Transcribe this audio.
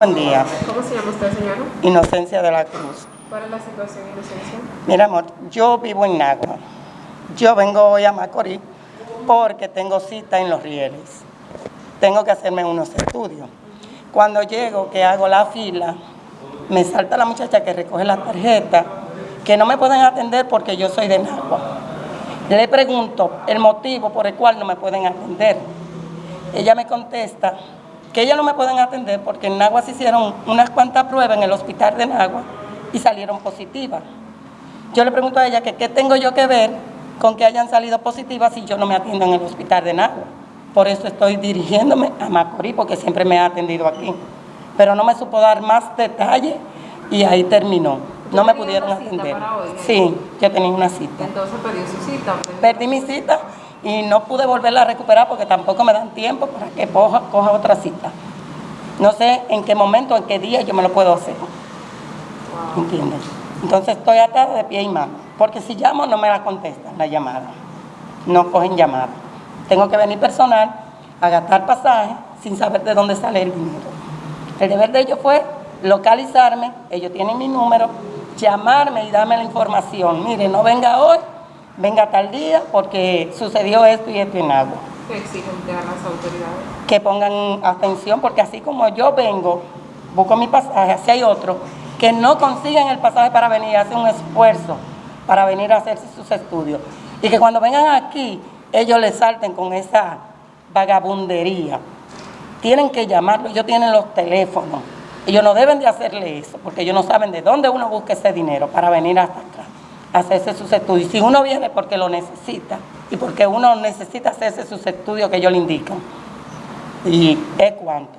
Buen día. ¿Cómo se llama usted, señora? Inocencia de la Cruz. ¿Cuál es la situación, Inocencia? Mira, amor, yo vivo en Nagua. Yo vengo hoy a Macorís porque tengo cita en Los Rieles. Tengo que hacerme unos estudios. Cuando llego, que hago la fila, me salta la muchacha que recoge la tarjeta, que no me pueden atender porque yo soy de Nagua. Le pregunto el motivo por el cual no me pueden atender. Ella me contesta que ellas no me pueden atender porque en Nagua se hicieron unas cuantas pruebas en el hospital de Nagua y salieron positivas. Yo le pregunto a ella que qué tengo yo que ver con que hayan salido positivas si yo no me atiendo en el hospital de Nagua. Por eso estoy dirigiéndome a Macorís porque siempre me ha atendido aquí. Pero no me supo dar más detalles y ahí terminó. No me pudieron atender. Sí, yo tenía una cita. Entonces perdió su cita. Perdí mi cita y no pude volverla a recuperar porque tampoco me dan tiempo para que coja, coja otra cita. No sé en qué momento, en qué día yo me lo puedo hacer. ¿Entiendes? Entonces estoy atada de pie y mano. Porque si llamo no me la contestan la llamada. No cogen llamada. Tengo que venir personal a gastar pasaje sin saber de dónde sale el dinero. El deber de ellos fue localizarme, ellos tienen mi número, llamarme y darme la información. Mire, no venga hoy, venga tal día porque sucedió esto y esto en agua. ¿Qué exigen de las autoridades? Que pongan atención porque así como yo vengo, busco mi pasaje, así hay otros que no consiguen el pasaje para venir, hacen un esfuerzo para venir a hacerse sus estudios. Y que cuando vengan aquí, ellos les salten con esa vagabundería. Tienen que llamarlo, ellos tienen los teléfonos. Ellos no deben de hacerle eso, porque ellos no saben de dónde uno busca ese dinero para venir hasta acá, a hacerse sus estudios. Si uno viene porque lo necesita y porque uno necesita hacerse sus estudios que ellos le indican. Y es cuanto.